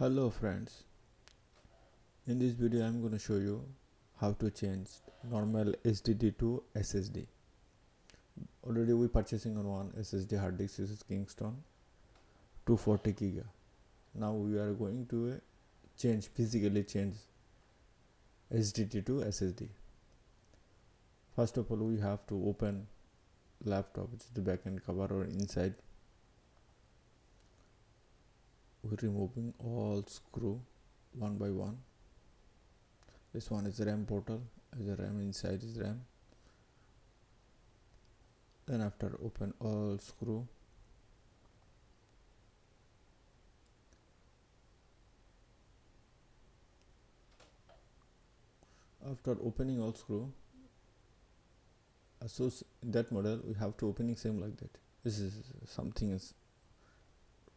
hello friends. In this video i'm going to show you how to change normal sdd to ssd already we are purchasing on one ssd hard disk this is kingston 240 giga. Now we are going to uh, change physically change sdd to ssd first of all we have to open laptop which is the back backend cover or inside we're removing all screw one by one. This one is RAM portal a RAM inside is RAM. Then after open all screw. After opening all screw so that model we have to opening same like that. This is something is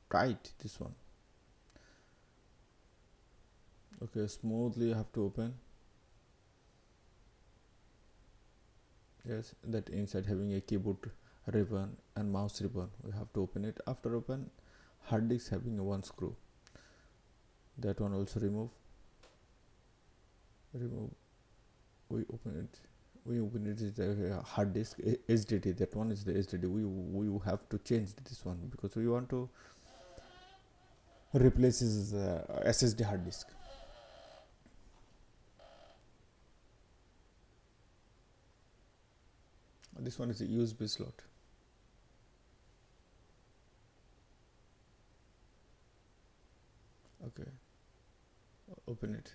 tight this one okay smoothly you have to open. Yes that inside having a keyboard ribbon and mouse ribbon we have to open it. After open hard disk having one screw. That one also remove. Remove. We open it. We open it is the hard disk SSD that one is the SSD we we have to change this one because we want to replace uh, SSD hard disk this one is a USB slot okay. Open it.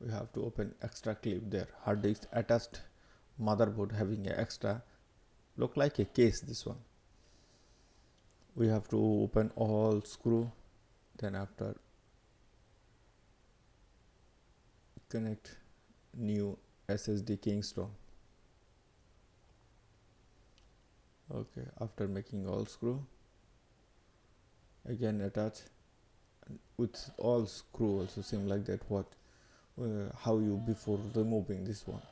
We have to open extra clip there. Hard disk attached motherboard having a extra look like a case this one. We have to open all screw then after connect new SSD Kingston okay after making all screw again attach with all screw also same like that what uh, how you before removing this one.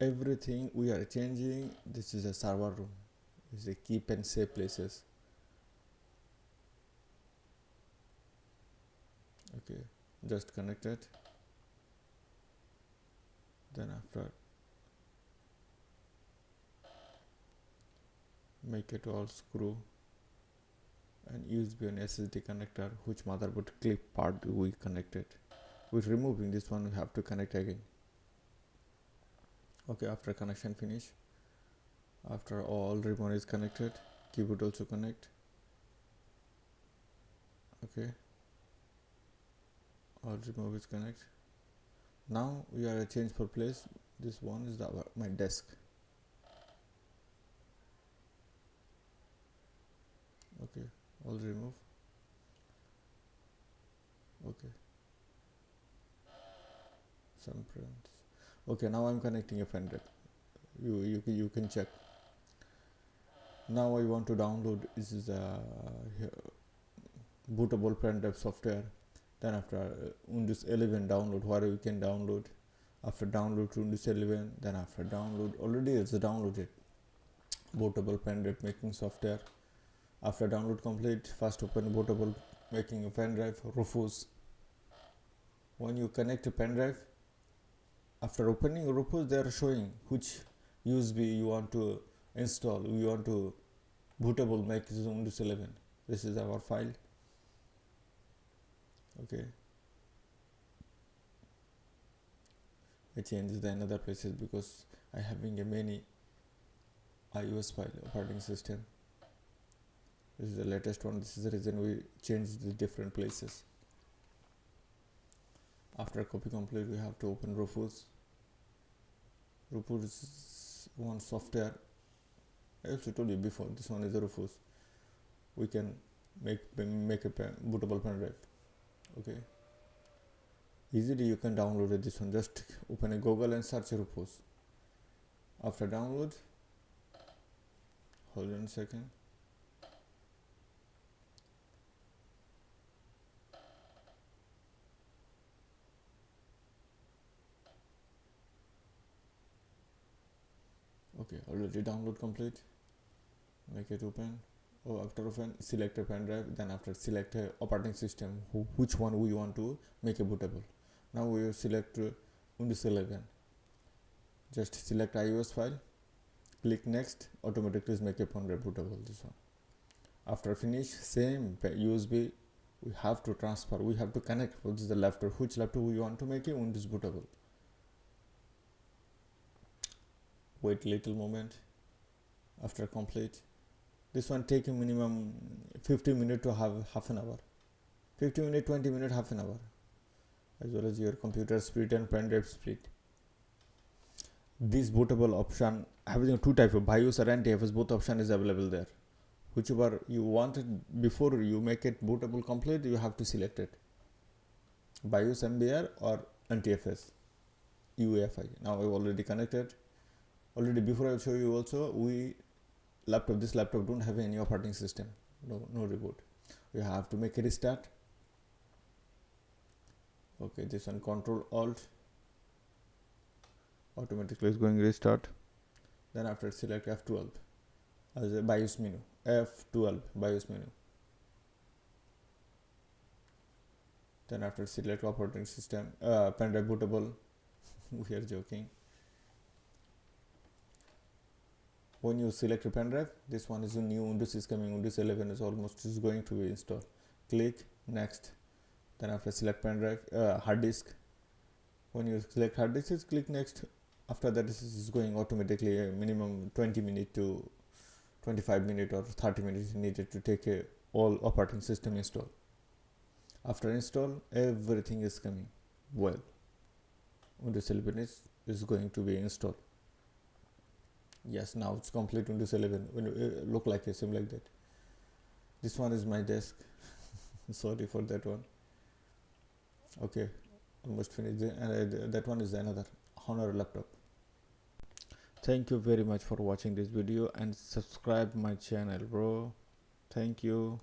Everything we are changing this is a server room. Is a keep and save places. Okay just connect it then after make it all screw and USB and SSD connector which motherboard clip part we connected. With removing this one we have to connect again. Okay after connection finish after all ribbon is connected keyboard also connect. Okay. All remove is connect now we are a change for place. This one is the my desk. Okay all remove okay. Some prints. Okay now i'm connecting a pen you you, you can check. Now i want to download this is a uh, bootable pen software then after uh, Windows 11 download where you can download. After download to Windows 11 then after download already it's downloaded. Bootable pen drive making software. After download complete first open bootable making a pen drive Rufus. When you connect a pen drive after opening Rufus they are showing which USB you want to install you want to bootable make Windows 11 this is our file okay. I change the another places because I having a many iOS file operating system. This is the latest one. This is the reason we change the different places. After copy complete we have to open Rufus. Rufus is one software. I also told you before this one is Rufus. We can make make a pen, bootable pen drive okay. Easily you can download this one. Just open a google and search Rufus after download hold on a second. Okay already download complete. Make it open after open select a pen drive then after select a operating system which one we want to make a bootable. Now we will select uh, windows 11 just select ios file click next automatically make a pen drive bootable this one. After finish same usb we have to transfer we have to connect which is the laptop which laptop we want to make a windows bootable. Wait little moment. After complete this one take a minimum 50 minute to have half an hour. 50 minute 20 minute half an hour. As well as your computer speed and pen drive speed. This bootable option having two type of BIOS or NTFS both option is available there. Whichever you wanted before you make it bootable complete you have to select it. BIOS MBR or NTFS UEFI now I've already connected. Already before I show you also we laptop this laptop don't have any operating system. No no reboot you have to make a restart. Okay this one control alt. Automatically is going restart. Then after select F12 as a BIOS menu. F12 BIOS menu. Then after select operating system. Uh, pen drive bootable we are joking when you select a pen drive this one is a new windows is coming windows 11 is almost is going to be installed. Click next. Then after select pen drive uh, hard disk. When you select hard disk click next. After that this is going automatically a minimum 20 minute to 25 minute or 30 minutes needed to take a all operating system install. After install everything is coming well. Windows 11 is, is going to be installed yes now it's complete windows 11 when it look like a sim like that. This one is my desk. Sorry for that one. Okay almost finished. And uh, that one is another honor laptop. Thank you very much for watching this video and subscribe my channel bro. Thank you